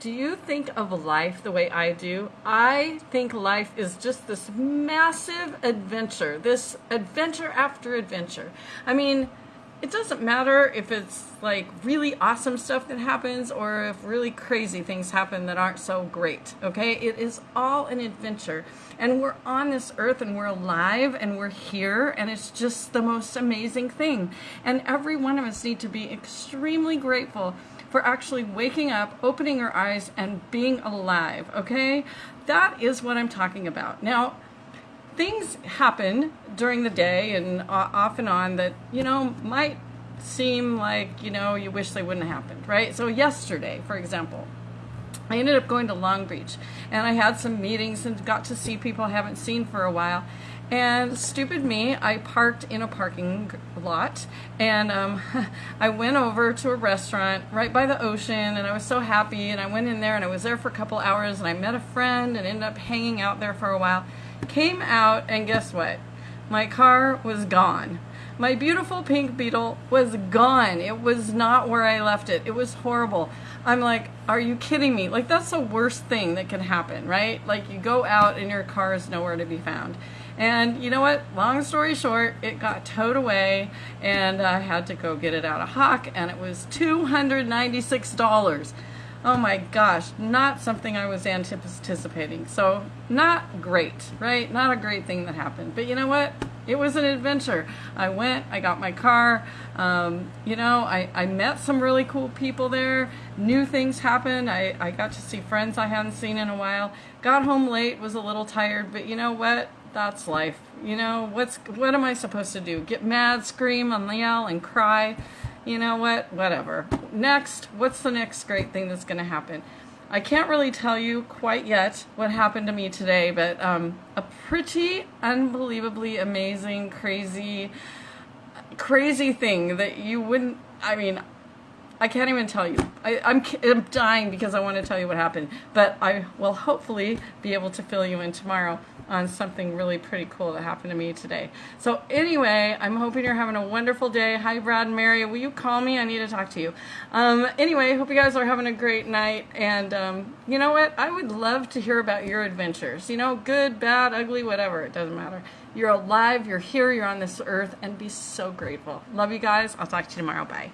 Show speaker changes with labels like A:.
A: do you think of life the way I do? I think life is just this massive adventure, this adventure after adventure. I mean, it doesn't matter if it's like really awesome stuff that happens or if really crazy things happen that aren't so great, okay? It is all an adventure. And we're on this earth and we're alive and we're here and it's just the most amazing thing. And every one of us need to be extremely grateful for actually waking up, opening our eyes, and being alive, okay? That is what I'm talking about. Now, things happen during the day and off and on that, you know, might seem like, you know, you wish they wouldn't have happened, right? So yesterday, for example, I ended up going to Long Beach and I had some meetings and got to see people I haven't seen for a while. And stupid me, I parked in a parking lot and um, I went over to a restaurant right by the ocean and I was so happy and I went in there and I was there for a couple hours and I met a friend and ended up hanging out there for a while. Came out, and guess what? My car was gone. My beautiful pink beetle was gone. It was not where I left it. It was horrible. I'm like, are you kidding me? Like, that's the worst thing that can happen, right? Like, you go out and your car is nowhere to be found. And you know what? Long story short, it got towed away and I had to go get it out of Hawk, and it was $296 oh my gosh, not something I was anticipating. So, not great, right? Not a great thing that happened. But you know what? It was an adventure. I went, I got my car, um, you know, I, I met some really cool people there. New things happened. I, I got to see friends I hadn't seen in a while. Got home late, was a little tired, but you know what? That's life. You know, what's what am I supposed to do? Get mad, scream, and yell, and cry? you know what, whatever. Next, what's the next great thing that's going to happen? I can't really tell you quite yet what happened to me today, but um, a pretty unbelievably amazing, crazy, crazy thing that you wouldn't, I mean, I can't even tell you. I, I'm, I'm dying because I want to tell you what happened, but I will hopefully be able to fill you in tomorrow on something really pretty cool that happened to me today. So anyway, I'm hoping you're having a wonderful day. Hi, Brad and Mary. Will you call me? I need to talk to you. Um, anyway, hope you guys are having a great night. And um, you know what? I would love to hear about your adventures. You know, good, bad, ugly, whatever. It doesn't matter. You're alive. You're here. You're on this earth. And be so grateful. Love you guys. I'll talk to you tomorrow. Bye.